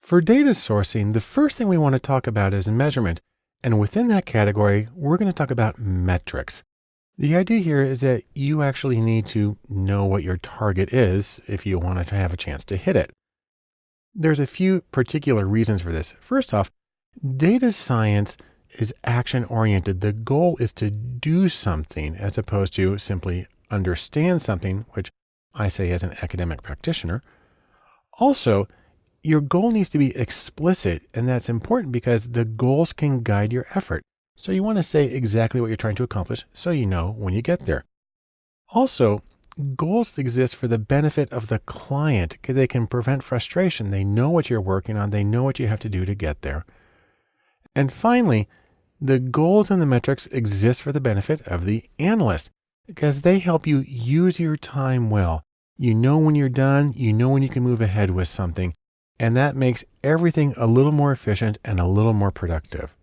For data sourcing, the first thing we want to talk about is measurement. And within that category, we're going to talk about metrics. The idea here is that you actually need to know what your target is if you want to have a chance to hit it. There's a few particular reasons for this. First off, data science is action oriented. The goal is to do something as opposed to simply understand something, which I say as an academic practitioner. Also, your goal needs to be explicit, and that's important because the goals can guide your effort. So you want to say exactly what you're trying to accomplish so you know when you get there. Also, goals exist for the benefit of the client because they can prevent frustration. They know what you're working on. They know what you have to do to get there. And finally, the goals and the metrics exist for the benefit of the analyst because they help you use your time well. You know when you're done, you know when you can move ahead with something, and that makes everything a little more efficient and a little more productive.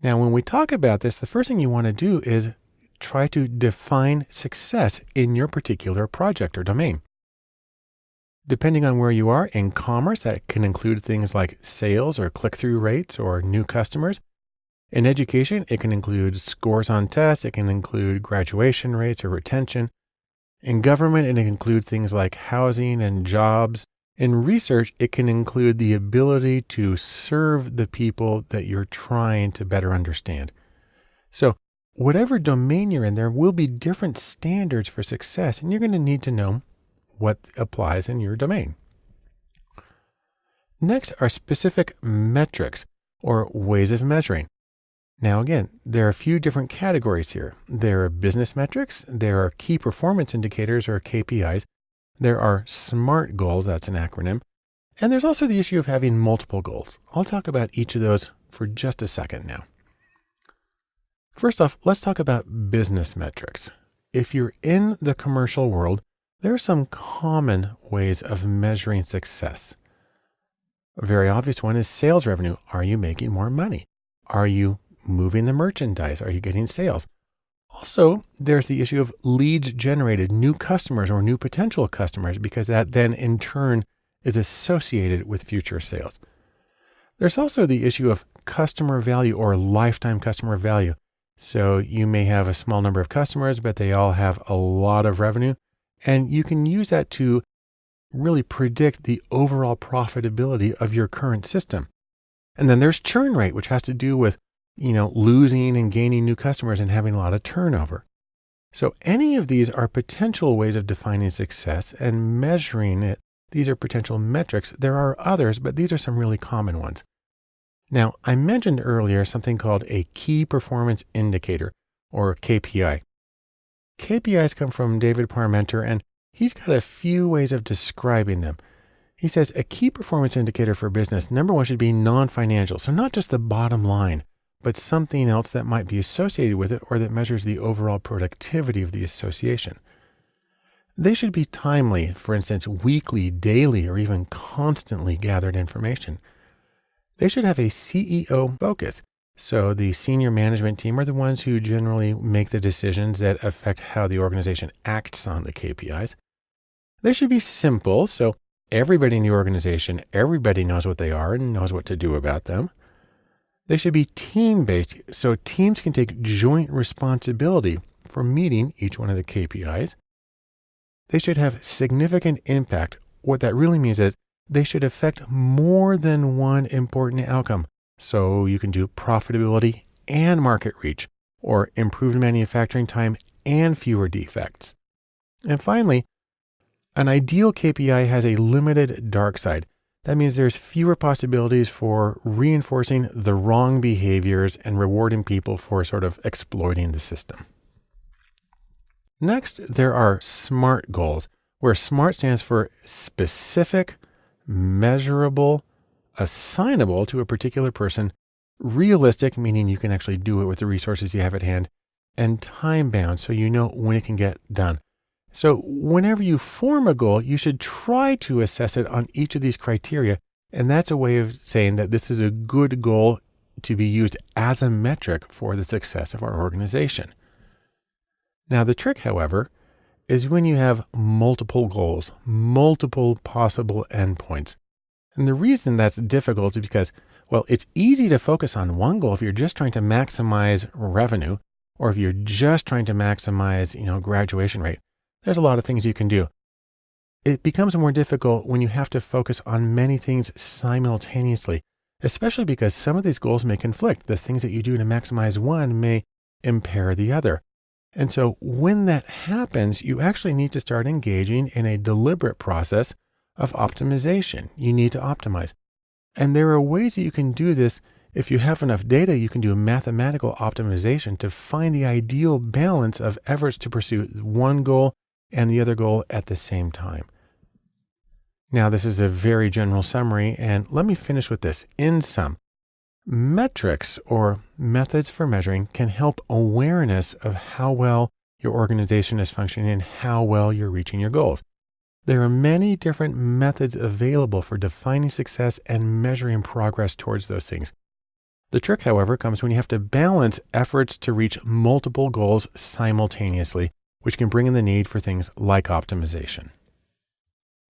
Now, when we talk about this, the first thing you want to do is try to define success in your particular project or domain. Depending on where you are in commerce, that can include things like sales or click-through rates or new customers. In education, it can include scores on tests. It can include graduation rates or retention. In government, it can include things like housing and jobs. In research, it can include the ability to serve the people that you're trying to better understand. So whatever domain you're in, there will be different standards for success, and you're going to need to know what applies in your domain. Next are specific metrics or ways of measuring. Now, again, there are a few different categories here. There are business metrics. There are key performance indicators or KPIs. There are SMART goals. That's an acronym. And there's also the issue of having multiple goals. I'll talk about each of those for just a second now. First off, let's talk about business metrics. If you're in the commercial world, there are some common ways of measuring success. A very obvious one is sales revenue. Are you making more money? Are you moving the merchandise? Are you getting sales? Also, there's the issue of leads generated, new customers or new potential customers, because that then in turn is associated with future sales. There's also the issue of customer value or lifetime customer value. So you may have a small number of customers, but they all have a lot of revenue. And you can use that to really predict the overall profitability of your current system. And then there's churn rate, which has to do with you know, losing and gaining new customers and having a lot of turnover. So any of these are potential ways of defining success and measuring it. These are potential metrics. There are others, but these are some really common ones. Now, I mentioned earlier something called a key performance indicator or KPI. KPIs come from David Parmenter and he's got a few ways of describing them. He says a key performance indicator for business, number one should be non-financial. So not just the bottom line, but something else that might be associated with it or that measures the overall productivity of the association. They should be timely, for instance, weekly, daily, or even constantly gathered information. They should have a CEO focus. So the senior management team are the ones who generally make the decisions that affect how the organization acts on the KPIs. They should be simple. So everybody in the organization, everybody knows what they are and knows what to do about them. They should be team based so teams can take joint responsibility for meeting each one of the KPIs. They should have significant impact. What that really means is they should affect more than one important outcome. So you can do profitability and market reach or improved manufacturing time and fewer defects. And finally, an ideal KPI has a limited dark side. That means there's fewer possibilities for reinforcing the wrong behaviors and rewarding people for sort of exploiting the system. Next, there are SMART goals, where SMART stands for specific, measurable, assignable to a particular person, realistic, meaning you can actually do it with the resources you have at hand, and time bound, so you know when it can get done. So whenever you form a goal, you should try to assess it on each of these criteria. And that's a way of saying that this is a good goal to be used as a metric for the success of our organization. Now, the trick, however, is when you have multiple goals, multiple possible endpoints. And the reason that's difficult is because, well, it's easy to focus on one goal if you're just trying to maximize revenue or if you're just trying to maximize, you know, graduation rate. There's a lot of things you can do. It becomes more difficult when you have to focus on many things simultaneously, especially because some of these goals may conflict. The things that you do to maximize one may impair the other. And so when that happens, you actually need to start engaging in a deliberate process of optimization. You need to optimize. And there are ways that you can do this. If you have enough data, you can do mathematical optimization to find the ideal balance of efforts to pursue one goal and the other goal at the same time. Now, this is a very general summary, and let me finish with this. In sum, metrics or methods for measuring can help awareness of how well your organization is functioning and how well you're reaching your goals. There are many different methods available for defining success and measuring progress towards those things. The trick, however, comes when you have to balance efforts to reach multiple goals simultaneously, which can bring in the need for things like optimization.